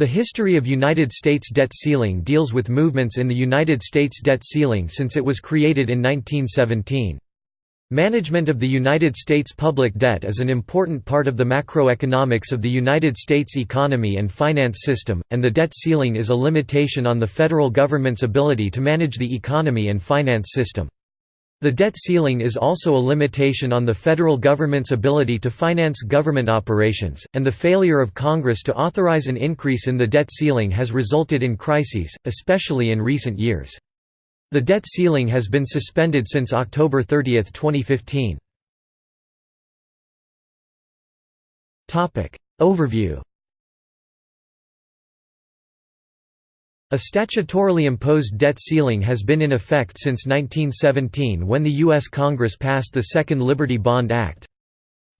The history of United States debt ceiling deals with movements in the United States debt ceiling since it was created in 1917. Management of the United States public debt is an important part of the macroeconomics of the United States economy and finance system, and the debt ceiling is a limitation on the federal government's ability to manage the economy and finance system. The debt ceiling is also a limitation on the federal government's ability to finance government operations, and the failure of Congress to authorize an increase in the debt ceiling has resulted in crises, especially in recent years. The debt ceiling has been suspended since October 30, 2015. Overview A statutorily imposed debt ceiling has been in effect since 1917 when the U.S. Congress passed the Second Liberty Bond Act.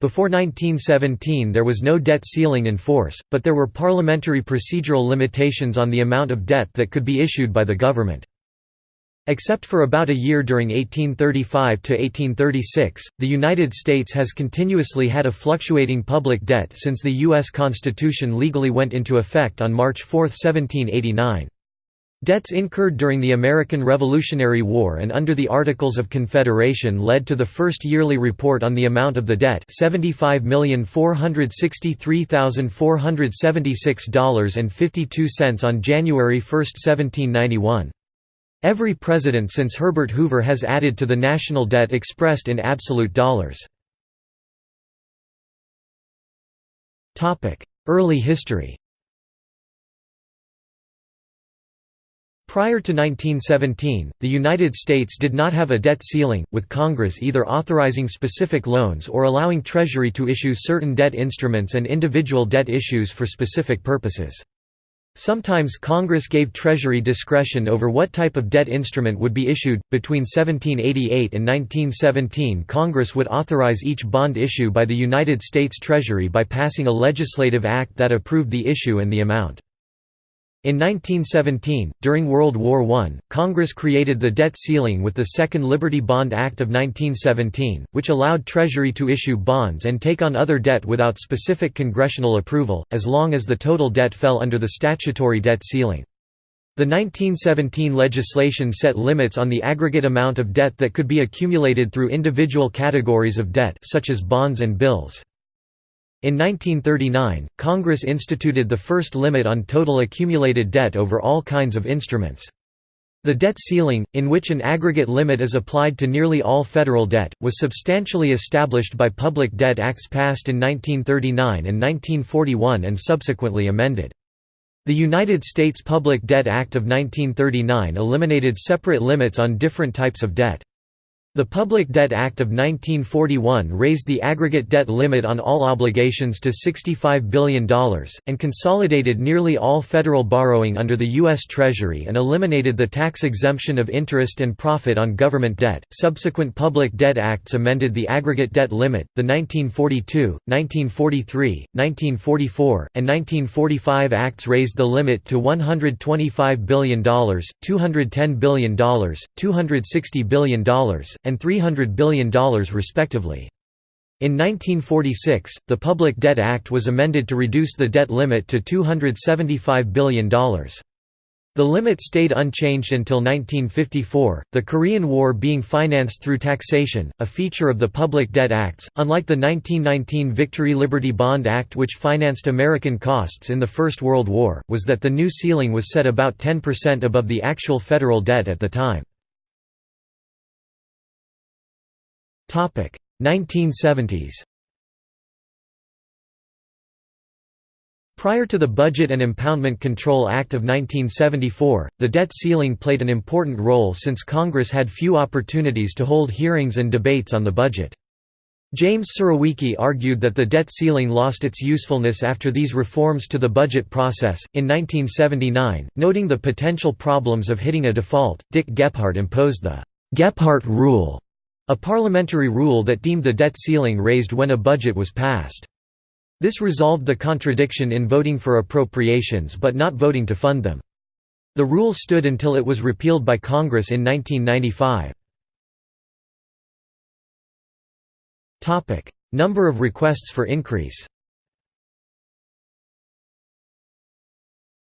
Before 1917 there was no debt ceiling in force, but there were parliamentary procedural limitations on the amount of debt that could be issued by the government. Except for about a year during 1835 to 1836, the United States has continuously had a fluctuating public debt since the U.S. Constitution legally went into effect on March 4, 1789. Debts incurred during the American Revolutionary War and under the Articles of Confederation led to the first yearly report on the amount of the debt $75,463,476.52 on January 1, 1791. Every president since Herbert Hoover has added to the national debt expressed in absolute dollars. Early history Prior to 1917, the United States did not have a debt ceiling, with Congress either authorizing specific loans or allowing Treasury to issue certain debt instruments and individual debt issues for specific purposes. Sometimes Congress gave Treasury discretion over what type of debt instrument would be issued. Between 1788 and 1917, Congress would authorize each bond issue by the United States Treasury by passing a legislative act that approved the issue and the amount. In 1917, during World War I, Congress created the debt ceiling with the Second Liberty Bond Act of 1917, which allowed Treasury to issue bonds and take on other debt without specific congressional approval, as long as the total debt fell under the statutory debt ceiling. The 1917 legislation set limits on the aggregate amount of debt that could be accumulated through individual categories of debt such as bonds and bills. In 1939, Congress instituted the first limit on total accumulated debt over all kinds of instruments. The debt ceiling, in which an aggregate limit is applied to nearly all federal debt, was substantially established by Public Debt Acts passed in 1939 and 1941 and subsequently amended. The United States Public Debt Act of 1939 eliminated separate limits on different types of debt. The Public Debt Act of 1941 raised the aggregate debt limit on all obligations to $65 billion, and consolidated nearly all federal borrowing under the U.S. Treasury and eliminated the tax exemption of interest and profit on government debt. Subsequent Public Debt Acts amended the aggregate debt limit. The 1942, 1943, 1944, and 1945 Acts raised the limit to $125 billion, $210 billion, $260 billion, and $300 billion respectively. In 1946, the Public Debt Act was amended to reduce the debt limit to $275 billion. The limit stayed unchanged until 1954, the Korean War being financed through taxation, a feature of the Public Debt Acts, unlike the 1919 Victory Liberty Bond Act which financed American costs in the First World War, was that the new ceiling was set about 10% above the actual federal debt at the time. 1970s Prior to the Budget and Impoundment Control Act of 1974, the debt ceiling played an important role since Congress had few opportunities to hold hearings and debates on the budget. James Surowiecki argued that the debt ceiling lost its usefulness after these reforms to the budget process. In 1979, noting the potential problems of hitting a default, Dick Gephardt imposed the Gephardt Rule a parliamentary rule that deemed the debt ceiling raised when a budget was passed. This resolved the contradiction in voting for appropriations but not voting to fund them. The rule stood until it was repealed by Congress in 1995. Number of requests for increase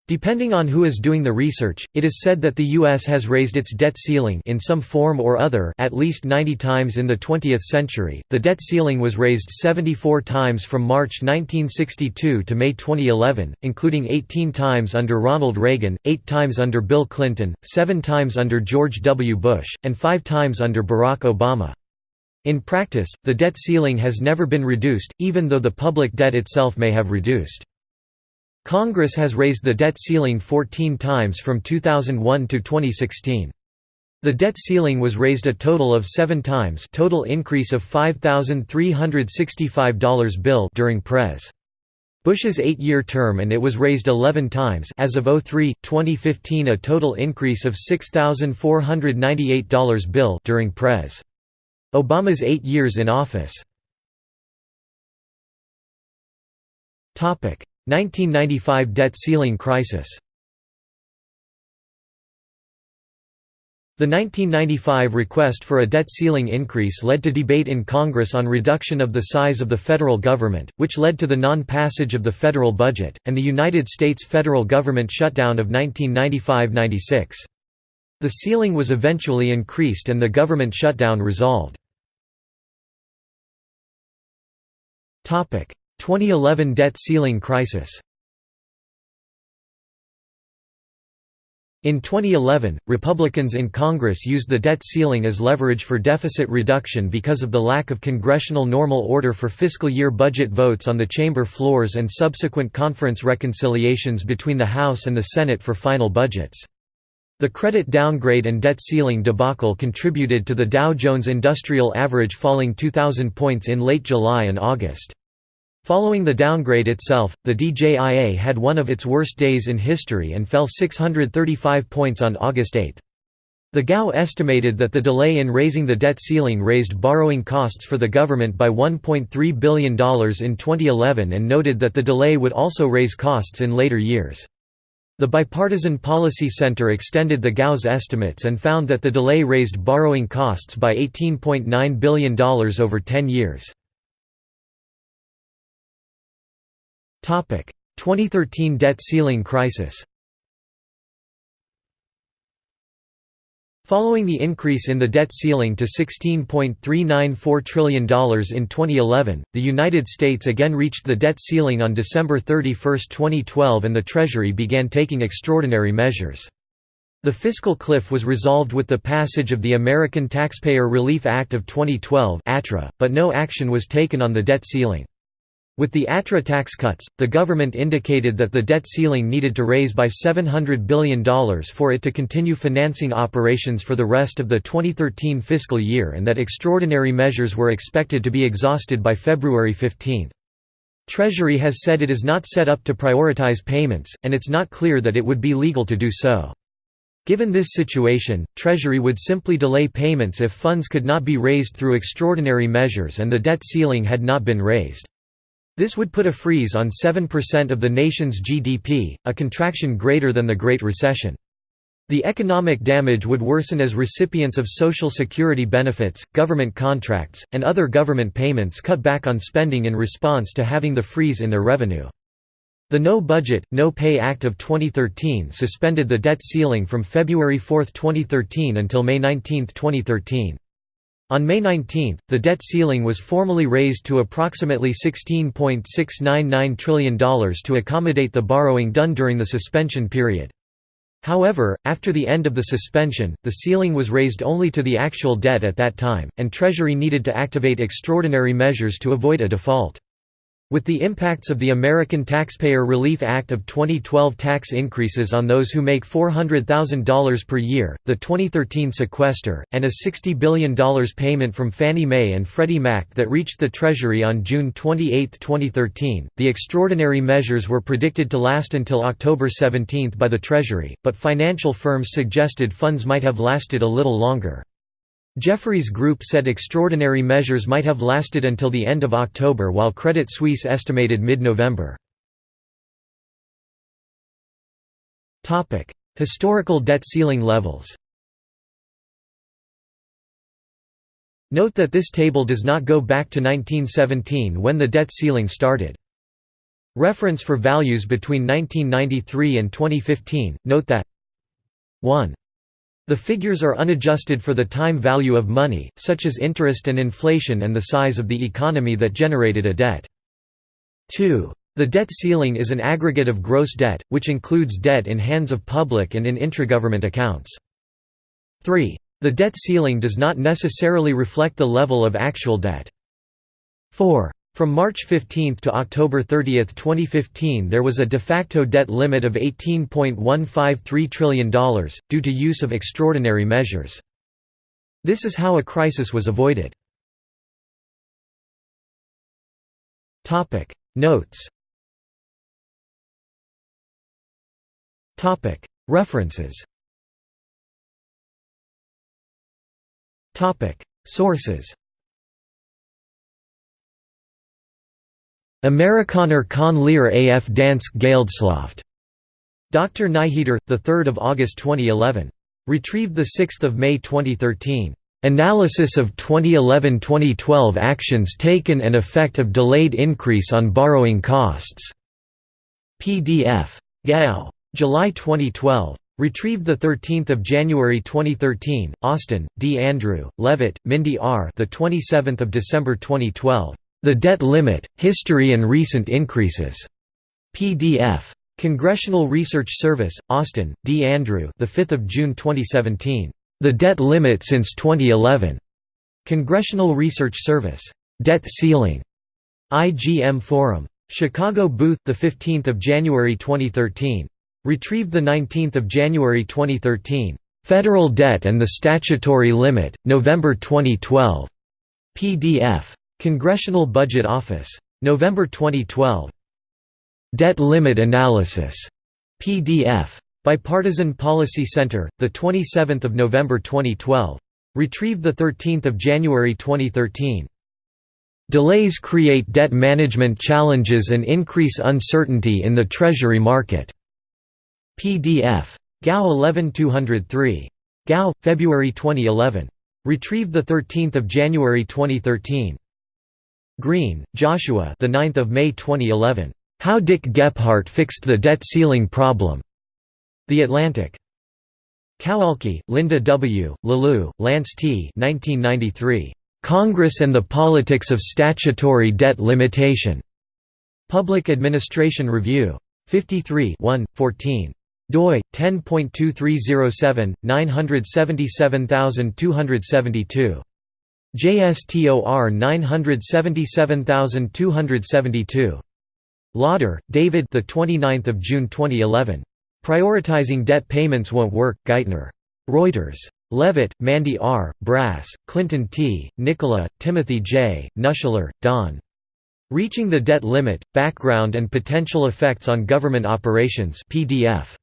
Depending on who is doing the research, it is said that the U.S. has raised its debt ceiling in some form or other at least 90 times in the 20th century. The debt ceiling was raised 74 times from March 1962 to May 2011, including 18 times under Ronald Reagan, 8 times under Bill Clinton, 7 times under George W. Bush, and 5 times under Barack Obama. In practice, the debt ceiling has never been reduced, even though the public debt itself may have reduced. Congress has raised the debt ceiling 14 times from 2001 to 2016. The debt ceiling was raised a total of 7 times total increase of $5,365 bill during Pres. Bush's eight-year term and it was raised 11 times as of 03, 2015 a total increase of $6,498 bill during Pres. Obama's eight years in office. 1995 debt ceiling crisis The 1995 request for a debt ceiling increase led to debate in Congress on reduction of the size of the federal government, which led to the non-passage of the federal budget, and the United States federal government shutdown of 1995–96. The ceiling was eventually increased and the government shutdown resolved. 2011 debt ceiling crisis In 2011, Republicans in Congress used the debt ceiling as leverage for deficit reduction because of the lack of congressional normal order for fiscal year budget votes on the chamber floors and subsequent conference reconciliations between the House and the Senate for final budgets. The credit downgrade and debt ceiling debacle contributed to the Dow Jones Industrial Average falling 2,000 points in late July and August. Following the downgrade itself, the DJIA had one of its worst days in history and fell 635 points on August 8. The GAO estimated that the delay in raising the debt ceiling raised borrowing costs for the government by $1.3 billion in 2011 and noted that the delay would also raise costs in later years. The Bipartisan Policy Center extended the GAO's estimates and found that the delay raised borrowing costs by $18.9 billion over 10 years. 2013 debt ceiling crisis Following the increase in the debt ceiling to $16.394 trillion in 2011, the United States again reached the debt ceiling on December 31, 2012 and the Treasury began taking extraordinary measures. The fiscal cliff was resolved with the passage of the American Taxpayer Relief Act of 2012 but no action was taken on the debt ceiling. With the ATRA tax cuts, the government indicated that the debt ceiling needed to raise by $700 billion for it to continue financing operations for the rest of the 2013 fiscal year and that extraordinary measures were expected to be exhausted by February 15. Treasury has said it is not set up to prioritize payments, and it's not clear that it would be legal to do so. Given this situation, Treasury would simply delay payments if funds could not be raised through extraordinary measures and the debt ceiling had not been raised. This would put a freeze on 7% of the nation's GDP, a contraction greater than the Great Recession. The economic damage would worsen as recipients of Social Security benefits, government contracts, and other government payments cut back on spending in response to having the freeze in their revenue. The No Budget, No Pay Act of 2013 suspended the debt ceiling from February 4, 2013 until May 19, 2013. On May 19, the debt ceiling was formally raised to approximately $16.699 trillion to accommodate the borrowing done during the suspension period. However, after the end of the suspension, the ceiling was raised only to the actual debt at that time, and Treasury needed to activate extraordinary measures to avoid a default. With the impacts of the American Taxpayer Relief Act of 2012 tax increases on those who make $400,000 per year, the 2013 sequester, and a $60 billion payment from Fannie Mae and Freddie Mac that reached the Treasury on June 28, 2013, the extraordinary measures were predicted to last until October 17 by the Treasury, but financial firms suggested funds might have lasted a little longer. Jefferies Group said extraordinary measures might have lasted until the end of October while Credit Suisse estimated mid-November. Historical debt ceiling levels Note that this table does not go back to 1917 when the debt ceiling started. Reference for values between 1993 and 2015, note that 1. The figures are unadjusted for the time value of money, such as interest and inflation and the size of the economy that generated a debt. 2. The debt ceiling is an aggregate of gross debt, which includes debt in hands of public and in intragovernment accounts. 3. The debt ceiling does not necessarily reflect the level of actual debt. 4. From March 15 to October 30, 2015 there was a de facto debt limit of $18.153 trillion, due to use of extraordinary measures. This is how a crisis was avoided. Notes. References. Sources Amerikaner kan leer af dansk geldslaft. Dr. Nyheder, 3 August 2011. Retrieved 6 May 2013. Analysis of 2011–2012 actions taken and effect of delayed increase on borrowing costs. PDF. Gao. July 2012. Retrieved 13 January 2013. Austin, D. Andrew, Levitt, Mindy R. The 27th of December 2012. The Debt Limit, History and Recent Increases. PDF. Congressional Research Service, Austin, D. Andrew the 5th of June 2017. The Debt Limit Since 2011. Congressional Research Service. Debt Ceiling. IGM Forum. Chicago Booth, the 15th of January 2013. Retrieved the 19th of January 2013. Federal Debt and the Statutory Limit, November 2012. PDF. Congressional Budget Office. November 2012. Debt Limit Analysis. PDF. Bipartisan Policy Center, 27 November 2012. Retrieved 13 January 2013. Delays create debt management challenges and increase uncertainty in the Treasury market. PDF. Gao 11 203. Gao, February 2011. Retrieved 13 January 2013. Green, Joshua the 9th of May 2011. How Dick Gephardt Fixed the Debt Ceiling Problem. The Atlantic. Kowalke, Linda W., Leleux, Lance T. 1993. Congress and the Politics of Statutory Debt Limitation. Public Administration Review. 53 1, 14 doi 10.2307 977272 JSTOR 977272. Lawder, David. The 29th of June 2011. Prioritizing debt payments won't work. Geithner. Reuters. Levitt, Mandy R., Brass, Clinton T., Nicola, Timothy J., Nuschler, Don. Reaching the Debt Limit: Background and Potential Effects on Government Operations. PDF.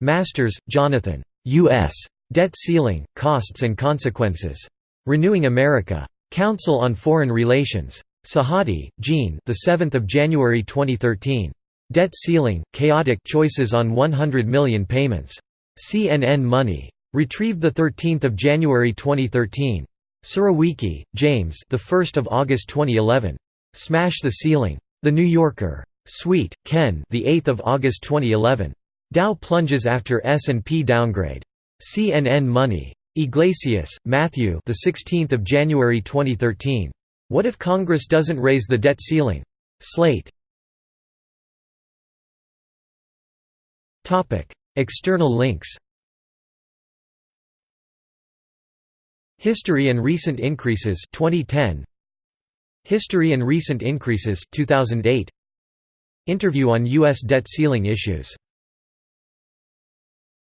Masters, Jonathan. U.S. Debt Ceiling: Costs and Consequences. Renewing America. Council on Foreign Relations. Sahadi, Jeanne. The 7th of January 2013. Debt ceiling: chaotic choices on 100 million payments. CNN Money. Retrieved the 13th of January 2013. Surowiecki, James. The 1st of August 2011. Smash the Ceiling. The New Yorker. Sweet, Ken. The 8th of August 2011. Dow plunges after S&P downgrade. CNN Money. Yglesias, Matthew. The 16th of January 2013. What if Congress doesn't raise the debt ceiling? Slate. Topic: External links. History and recent increases 2010. History and recent increases 2008. Interview on US debt ceiling issues